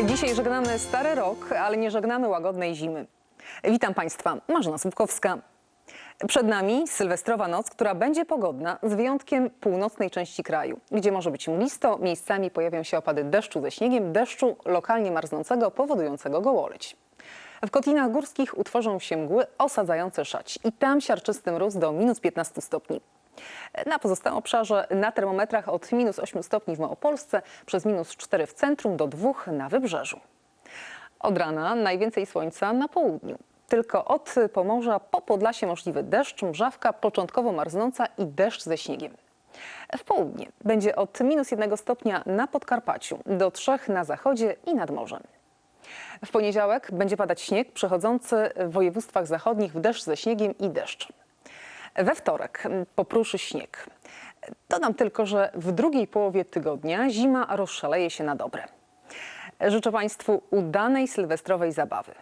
Dzisiaj żegnamy stary rok, ale nie żegnamy łagodnej zimy. Witam Państwa, Marzena Słupkowska. Przed nami sylwestrowa noc, która będzie pogodna z wyjątkiem północnej części kraju, gdzie może być mglisto, miejscami pojawią się opady deszczu ze śniegiem, deszczu lokalnie marznącego, powodującego gołoleć. W kotlinach górskich utworzą się mgły osadzające szać i tam siarczysty mróz do minus 15 stopni. Na pozostałym obszarze na termometrach od minus 8 stopni w Małopolsce, przez minus 4 w centrum do 2 na wybrzeżu. Od rana najwięcej słońca na południu. Tylko od Pomorza po Podlasie możliwy deszcz, mrzawka początkowo marznąca i deszcz ze śniegiem. W południe będzie od minus 1 stopnia na Podkarpaciu do 3 na zachodzie i nad morzem. W poniedziałek będzie padać śnieg przechodzący w województwach zachodnich w deszcz ze śniegiem i deszcz. We wtorek popruszy śnieg. Dodam tylko, że w drugiej połowie tygodnia zima rozszaleje się na dobre. Życzę Państwu udanej sylwestrowej zabawy.